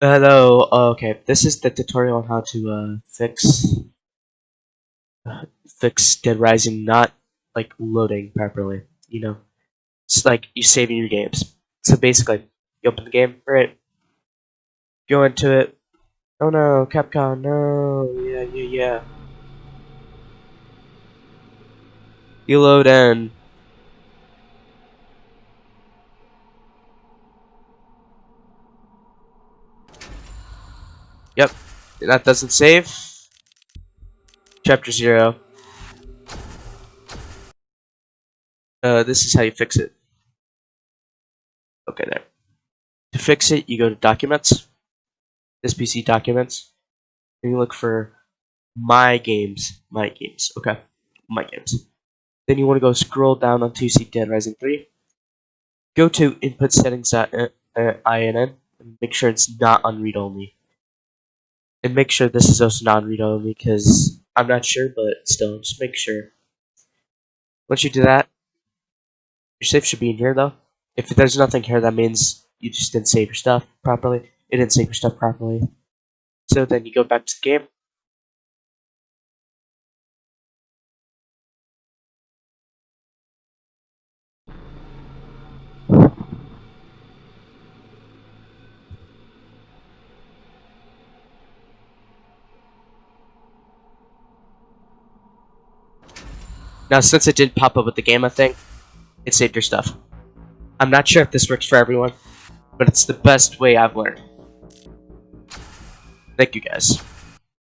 Hello, uh, okay, this is the tutorial on how to uh, fix uh, fix Dead Rising not like loading properly, you know. It's like you saving your games. So basically, you open the game, right? Go into it. Oh no, Capcom, no, yeah, yeah, yeah. You load in. Yep, that doesn't save. Chapter 0. Uh, this is how you fix it. Okay, there. To fix it, you go to Documents, this PC Documents, and you look for My Games, My Games, okay, My Games. Then you want to go scroll down you see Dead Rising 3. Go to Input Settings.inn and make sure it's not on read only and make sure this is also non-read only because I'm not sure, but still, just make sure. Once you do that, your save should be in here though. If there's nothing here, that means you just didn't save your stuff properly. It didn't save your stuff properly. So then you go back to the game. Now, since it did pop up with the gamma thing, it saved your stuff. I'm not sure if this works for everyone, but it's the best way I've learned. Thank you guys.